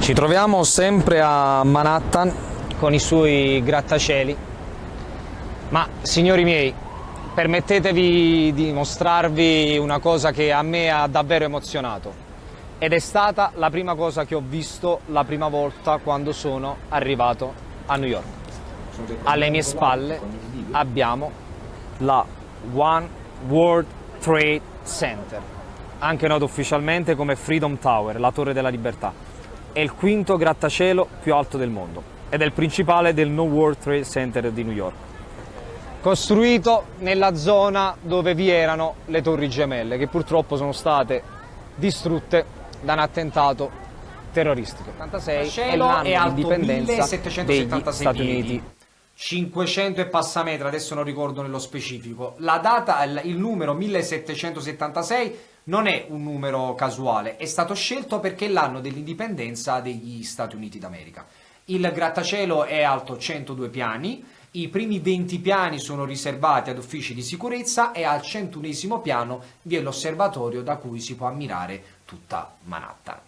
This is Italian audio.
Ci troviamo sempre a Manhattan con i suoi grattacieli, ma signori miei, permettetevi di mostrarvi una cosa che a me ha davvero emozionato. Ed è stata la prima cosa che ho visto la prima volta quando sono arrivato a New York. Alle mie spalle abbiamo la One World Trade Center, anche noto ufficialmente come Freedom Tower, la Torre della Libertà. È il quinto grattacielo più alto del mondo ed è il principale del No World Trade Center di New York. Costruito nella zona dove vi erano le torri gemelle, che purtroppo sono state distrutte da un attentato terroristico. 86 è l'anno di indipendenza degli Stati Uniti. 500 e passa metri, adesso non ricordo nello specifico. La data, il numero 1776 non è un numero casuale, è stato scelto perché è l'anno dell'indipendenza degli Stati Uniti d'America. Il grattacielo è alto 102 piani, i primi 20 piani sono riservati ad uffici di sicurezza e al 101 piano vi è l'osservatorio da cui si può ammirare tutta Manhattan.